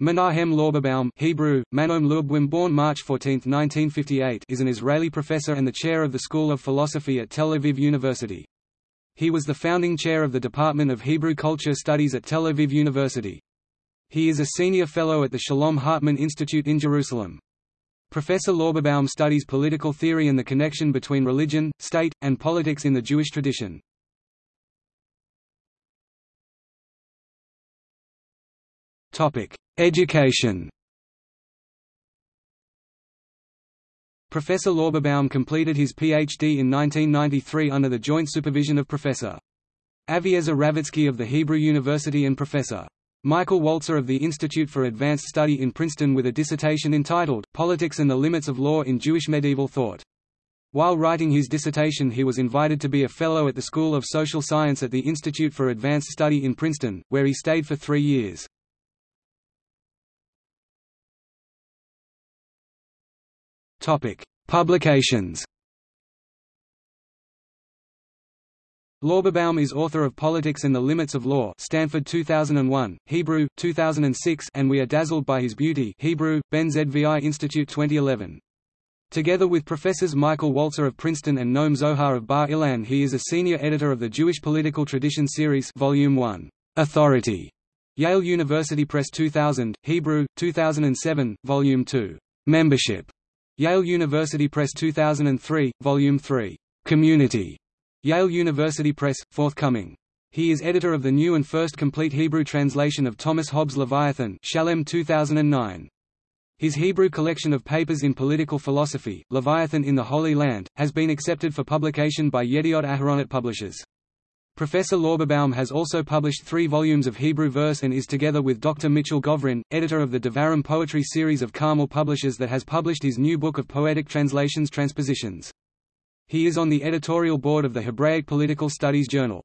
Menahem Lorberbaum Hebrew, Manom Lubwim born March 14, 1958 is an Israeli professor and the chair of the School of Philosophy at Tel Aviv University. He was the founding chair of the Department of Hebrew Culture Studies at Tel Aviv University. He is a senior fellow at the Shalom Hartman Institute in Jerusalem. Professor Lorberbaum studies political theory and the connection between religion, state, and politics in the Jewish tradition. Education Professor Lorberbaum completed his Ph.D. in 1993 under the joint supervision of Professor Aviezer Ravitsky of the Hebrew University and Professor Michael Walzer of the Institute for Advanced Study in Princeton with a dissertation entitled, Politics and the Limits of Law in Jewish Medieval Thought. While writing his dissertation he was invited to be a Fellow at the School of Social Science at the Institute for Advanced Study in Princeton, where he stayed for three years. Topic: Publications. Lorberbaum is author of Politics and the Limits of Law Stanford 2001, Hebrew, 2006 and We Are Dazzled by His Beauty Hebrew, Ben Zvi Institute 2011. Together with Professors Michael Walzer of Princeton and Noam Zohar of Bar Ilan he is a senior editor of the Jewish Political Tradition Series Volume 1, Authority, Yale University Press 2000, Hebrew, 2007, Volume 2, Membership, Yale University Press 2003, Volume 3, Community, Yale University Press, forthcoming. He is editor of the new and first complete Hebrew translation of Thomas Hobbes' Leviathan Shalem 2009. His Hebrew collection of papers in political philosophy, Leviathan in the Holy Land, has been accepted for publication by Yediot Aharonot Publishers. Professor Lorberbaum has also published three volumes of Hebrew verse and is together with Dr. Mitchell Govrin, editor of the Devarim poetry series of Carmel Publishers that has published his new book of poetic translations transpositions. He is on the editorial board of the Hebraic Political Studies Journal.